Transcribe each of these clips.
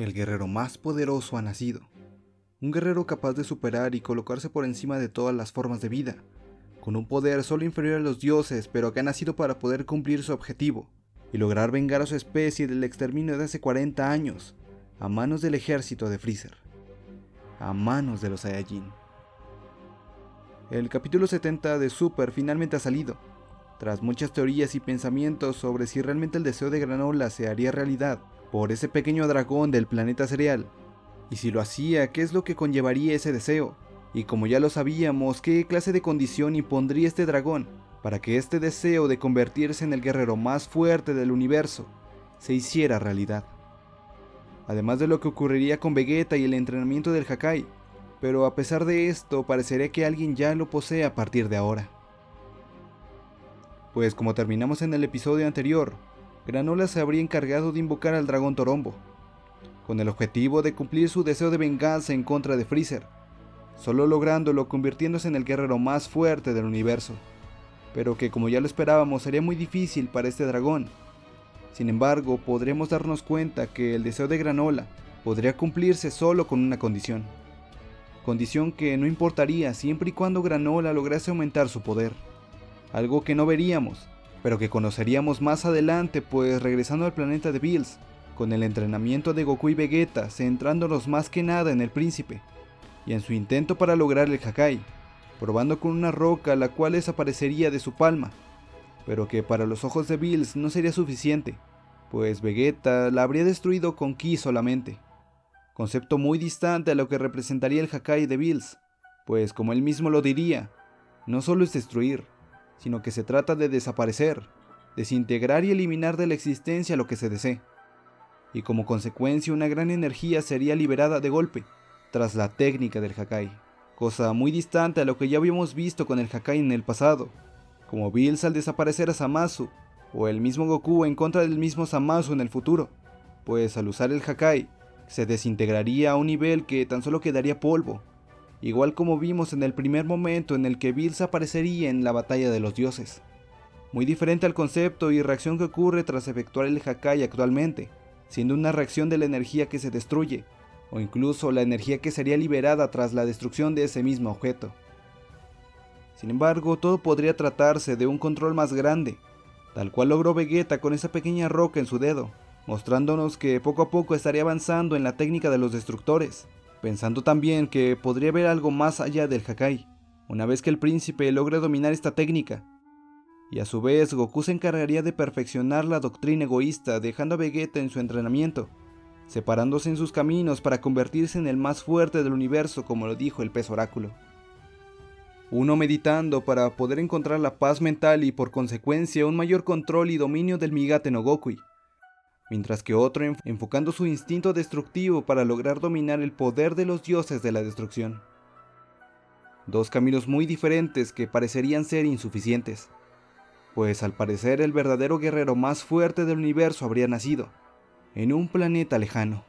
El guerrero más poderoso ha nacido. Un guerrero capaz de superar y colocarse por encima de todas las formas de vida, con un poder solo inferior a los dioses, pero que ha nacido para poder cumplir su objetivo y lograr vengar a su especie del exterminio de hace 40 años, a manos del ejército de Freezer, a manos de los Saiyajin. El capítulo 70 de Super finalmente ha salido, tras muchas teorías y pensamientos sobre si realmente el deseo de Granola se haría realidad por ese pequeño dragón del planeta cereal, y si lo hacía, ¿qué es lo que conllevaría ese deseo? Y como ya lo sabíamos, ¿qué clase de condición impondría este dragón para que este deseo de convertirse en el guerrero más fuerte del universo se hiciera realidad? Además de lo que ocurriría con Vegeta y el entrenamiento del Hakai, pero a pesar de esto parecería que alguien ya lo posee a partir de ahora. Pues como terminamos en el episodio anterior, Granola se habría encargado de invocar al dragón Torombo, con el objetivo de cumplir su deseo de venganza en contra de Freezer, solo lográndolo convirtiéndose en el guerrero más fuerte del universo, pero que como ya lo esperábamos sería muy difícil para este dragón. Sin embargo, podremos darnos cuenta que el deseo de Granola podría cumplirse solo con una condición. Condición que no importaría siempre y cuando Granola lograse aumentar su poder. Algo que no veríamos, pero que conoceríamos más adelante pues regresando al planeta de Bills, con el entrenamiento de Goku y Vegeta centrándonos más que nada en el príncipe, y en su intento para lograr el Hakai, probando con una roca la cual desaparecería de su palma, pero que para los ojos de Bills no sería suficiente, pues Vegeta la habría destruido con Ki solamente, concepto muy distante a lo que representaría el Hakai de Bills, pues como él mismo lo diría, no solo es destruir, sino que se trata de desaparecer, desintegrar y eliminar de la existencia lo que se desee. Y como consecuencia una gran energía sería liberada de golpe, tras la técnica del Hakai, cosa muy distante a lo que ya habíamos visto con el Hakai en el pasado, como Bills al desaparecer a Zamasu, o el mismo Goku en contra del mismo Zamasu en el futuro, pues al usar el Hakai, se desintegraría a un nivel que tan solo quedaría polvo, igual como vimos en el primer momento en el que Bills aparecería en la batalla de los dioses. Muy diferente al concepto y reacción que ocurre tras efectuar el Hakai actualmente, siendo una reacción de la energía que se destruye, o incluso la energía que sería liberada tras la destrucción de ese mismo objeto. Sin embargo, todo podría tratarse de un control más grande, tal cual logró Vegeta con esa pequeña roca en su dedo, mostrándonos que poco a poco estaría avanzando en la técnica de los destructores, pensando también que podría haber algo más allá del Hakai, una vez que el príncipe logre dominar esta técnica. Y a su vez Goku se encargaría de perfeccionar la doctrina egoísta dejando a Vegeta en su entrenamiento, separándose en sus caminos para convertirse en el más fuerte del universo como lo dijo el pez oráculo. Uno meditando para poder encontrar la paz mental y por consecuencia un mayor control y dominio del Migate no Gokui, mientras que otro enfocando su instinto destructivo para lograr dominar el poder de los dioses de la destrucción. Dos caminos muy diferentes que parecerían ser insuficientes, pues al parecer el verdadero guerrero más fuerte del universo habría nacido, en un planeta lejano.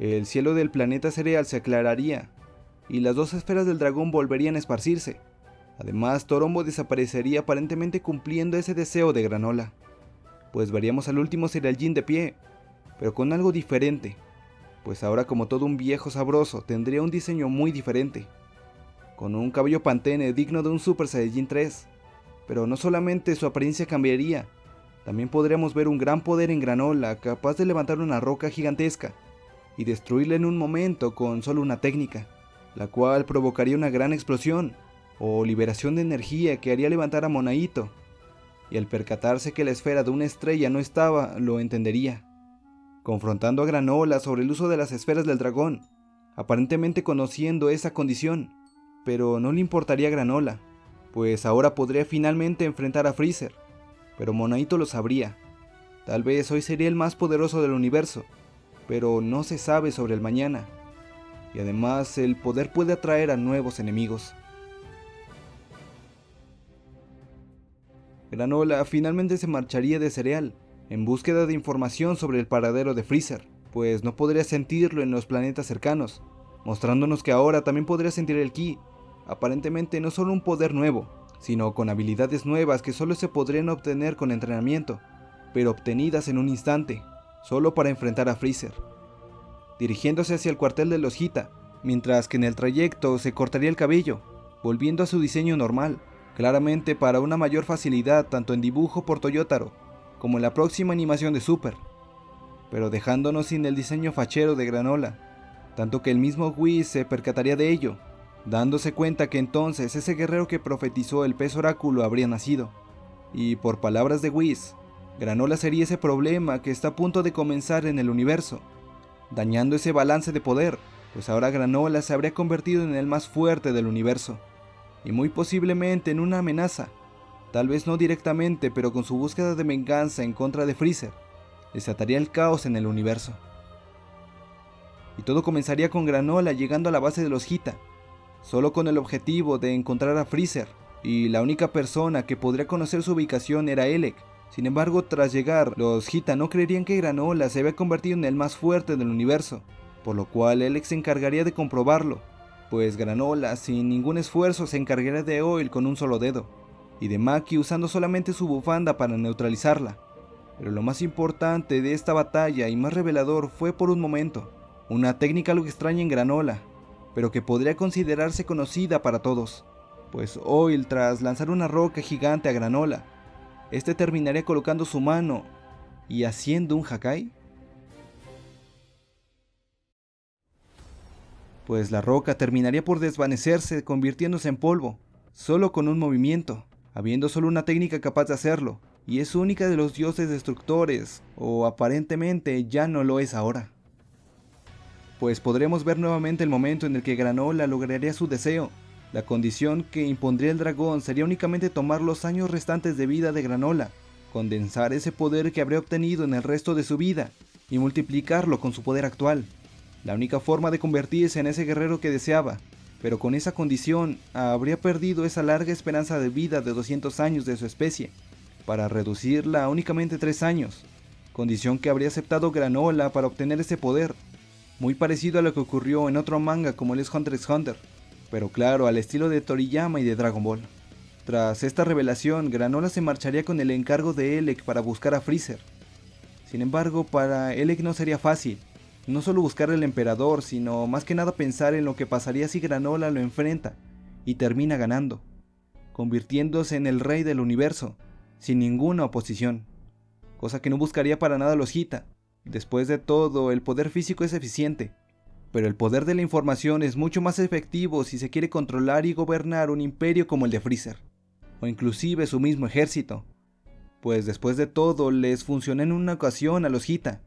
El cielo del planeta cereal se aclararía, y las dos esferas del dragón volverían a esparcirse. Además, Torombo desaparecería aparentemente cumpliendo ese deseo de Granola pues veríamos al último Serial de pie, pero con algo diferente, pues ahora como todo un viejo sabroso tendría un diseño muy diferente, con un cabello pantene digno de un Super Saiyajin 3, pero no solamente su apariencia cambiaría, también podríamos ver un gran poder en granola capaz de levantar una roca gigantesca y destruirla en un momento con solo una técnica, la cual provocaría una gran explosión o liberación de energía que haría levantar a Monaito y al percatarse que la esfera de una estrella no estaba, lo entendería, confrontando a Granola sobre el uso de las esferas del dragón, aparentemente conociendo esa condición, pero no le importaría a Granola, pues ahora podría finalmente enfrentar a Freezer, pero Monaito lo sabría. Tal vez hoy sería el más poderoso del universo, pero no se sabe sobre el mañana. Y además el poder puede atraer a nuevos enemigos. Granola finalmente se marcharía de Cereal, en búsqueda de información sobre el paradero de Freezer, pues no podría sentirlo en los planetas cercanos, mostrándonos que ahora también podría sentir el Ki, aparentemente no solo un poder nuevo, sino con habilidades nuevas que solo se podrían obtener con entrenamiento, pero obtenidas en un instante, solo para enfrentar a Freezer, dirigiéndose hacia el cuartel de los Hita, mientras que en el trayecto se cortaría el cabello, volviendo a su diseño normal, claramente para una mayor facilidad tanto en dibujo por Toyotaro como en la próxima animación de Super, pero dejándonos sin el diseño fachero de Granola, tanto que el mismo Whis se percataría de ello, dándose cuenta que entonces ese guerrero que profetizó el pez oráculo habría nacido. Y por palabras de Whis, Granola sería ese problema que está a punto de comenzar en el universo, dañando ese balance de poder, pues ahora Granola se habría convertido en el más fuerte del universo, y muy posiblemente en una amenaza, tal vez no directamente, pero con su búsqueda de venganza en contra de Freezer, desataría el caos en el universo. Y todo comenzaría con Granola llegando a la base de los Hita, solo con el objetivo de encontrar a Freezer, y la única persona que podría conocer su ubicación era Elec. Sin embargo, tras llegar, los Hita no creerían que Granola se había convertido en el más fuerte del universo, por lo cual Elec se encargaría de comprobarlo, pues Granola sin ningún esfuerzo se encargaría de Oil con un solo dedo, y de Maki usando solamente su bufanda para neutralizarla. Pero lo más importante de esta batalla y más revelador fue por un momento, una técnica algo extraña en Granola, pero que podría considerarse conocida para todos, pues Oil tras lanzar una roca gigante a Granola, este terminaría colocando su mano y haciendo un Hakai. Pues la roca terminaría por desvanecerse convirtiéndose en polvo, solo con un movimiento, habiendo solo una técnica capaz de hacerlo, y es única de los dioses destructores, o aparentemente ya no lo es ahora. Pues podremos ver nuevamente el momento en el que Granola lograría su deseo. La condición que impondría el dragón sería únicamente tomar los años restantes de vida de Granola, condensar ese poder que habría obtenido en el resto de su vida, y multiplicarlo con su poder actual. La única forma de convertirse en ese guerrero que deseaba, pero con esa condición habría perdido esa larga esperanza de vida de 200 años de su especie, para reducirla a únicamente 3 años, condición que habría aceptado Granola para obtener ese poder, muy parecido a lo que ocurrió en otro manga como el es Hunter x Hunter, pero claro, al estilo de Toriyama y de Dragon Ball. Tras esta revelación, Granola se marcharía con el encargo de Elec para buscar a Freezer. Sin embargo, para Elec no sería fácil, no solo buscar al emperador, sino más que nada pensar en lo que pasaría si Granola lo enfrenta y termina ganando, convirtiéndose en el rey del universo, sin ninguna oposición, cosa que no buscaría para nada los Hita. Después de todo, el poder físico es eficiente, pero el poder de la información es mucho más efectivo si se quiere controlar y gobernar un imperio como el de Freezer, o inclusive su mismo ejército, pues después de todo les funcionó en una ocasión a los Hita,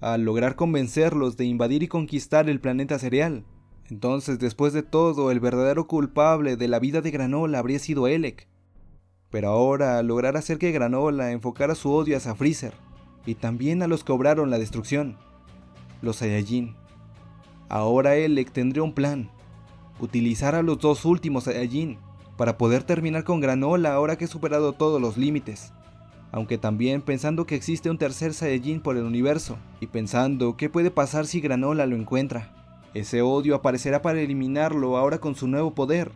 al lograr convencerlos de invadir y conquistar el planeta cereal. Entonces, después de todo, el verdadero culpable de la vida de Granola habría sido Elec. Pero ahora, al lograr hacer que Granola enfocara su odio hacia Freezer, y también a los que obraron la destrucción, los Saiyajin. Ahora Elec tendría un plan, utilizar a los dos últimos Saiyajin para poder terminar con Granola ahora que he superado todos los límites aunque también pensando que existe un tercer Saiyajin por el universo, y pensando qué puede pasar si Granola lo encuentra. Ese odio aparecerá para eliminarlo ahora con su nuevo poder,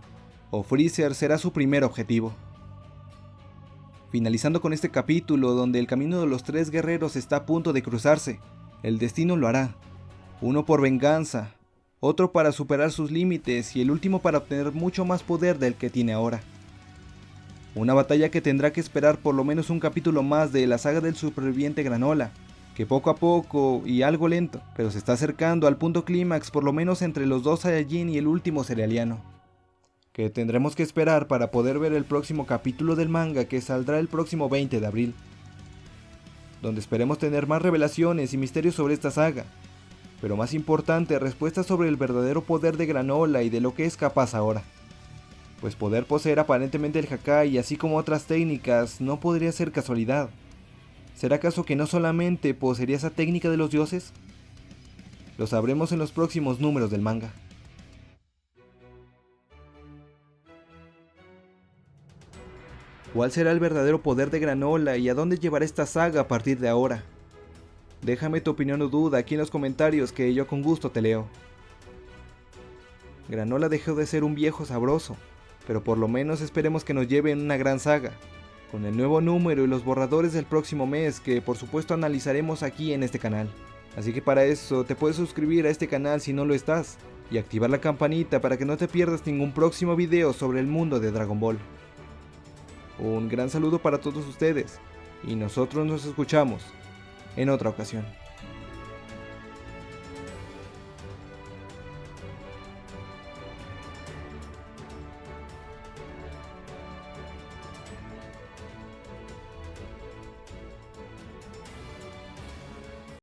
o Freezer será su primer objetivo. Finalizando con este capítulo donde el camino de los tres guerreros está a punto de cruzarse, el destino lo hará, uno por venganza, otro para superar sus límites y el último para obtener mucho más poder del que tiene ahora. Una batalla que tendrá que esperar por lo menos un capítulo más de la saga del superviviente Granola, que poco a poco y algo lento, pero se está acercando al punto clímax por lo menos entre los dos Saiyajin y el último cerealiano. Que tendremos que esperar para poder ver el próximo capítulo del manga que saldrá el próximo 20 de abril. Donde esperemos tener más revelaciones y misterios sobre esta saga, pero más importante, respuestas sobre el verdadero poder de Granola y de lo que es capaz ahora pues poder poseer aparentemente el Hakai así como otras técnicas no podría ser casualidad. ¿Será acaso que no solamente poseería esa técnica de los dioses? Lo sabremos en los próximos números del manga. ¿Cuál será el verdadero poder de Granola y a dónde llevará esta saga a partir de ahora? Déjame tu opinión o duda aquí en los comentarios que yo con gusto te leo. Granola dejó de ser un viejo sabroso pero por lo menos esperemos que nos lleve en una gran saga, con el nuevo número y los borradores del próximo mes que por supuesto analizaremos aquí en este canal. Así que para eso te puedes suscribir a este canal si no lo estás y activar la campanita para que no te pierdas ningún próximo video sobre el mundo de Dragon Ball. Un gran saludo para todos ustedes y nosotros nos escuchamos en otra ocasión.